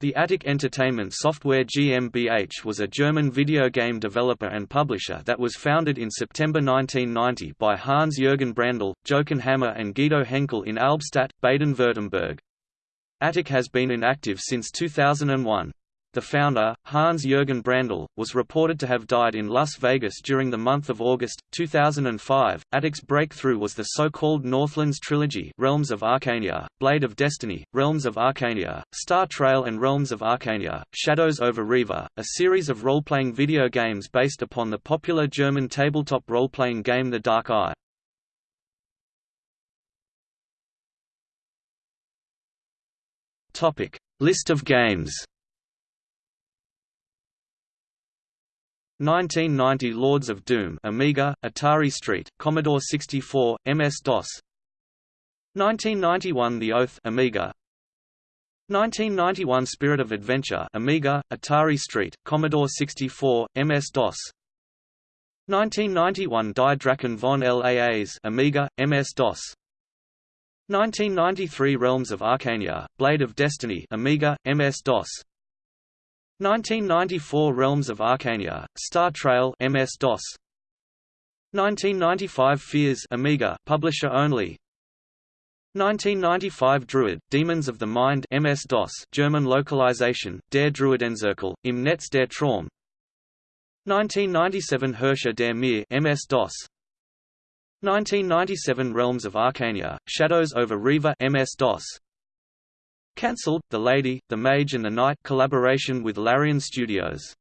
The Attic Entertainment Software GmbH was a German video game developer and publisher that was founded in September 1990 by Hans-Jürgen Brandl, Jochen Hammer and Guido Henkel in Albstadt, Baden-Württemberg. Attic has been inactive since 2001. The founder, Hans-Jürgen Brandl, was reported to have died in Las Vegas during the month of August, 2005. Attic's breakthrough was the so-called Northlands trilogy Realms of Arcania, Blade of Destiny, Realms of Arcania, Star Trail and Realms of Arcania, Shadows over Riva, a series of role-playing video games based upon the popular German tabletop role-playing game The Dark Eye. List of games 1990 Lords of Doom Amiga, Atari ST, Commodore 64, MS-DOS 1991 The Oath Amiga. 1991 Spirit of Adventure Amiga, Atari ST, Commodore 64, MS-DOS 1991 Die Drachen von Laas Amiga, MS-DOS 1993 Realms of Arcania, Blade of Destiny Amiga, MS-DOS 1994 Realms of Arcania, Star Trail MS-DOS 1995 Fears Amiga publisher only. 1995 Druid, Demons of the Mind MS-DOS German localization, Der Druidenzirkel, im Netz der Traum 1997 Herrscher der Mir MS-DOS 1997 Realms of Arcania, Shadows over Riva MS-DOS Cancelled, The Lady, The Mage and the Knight collaboration with Larian Studios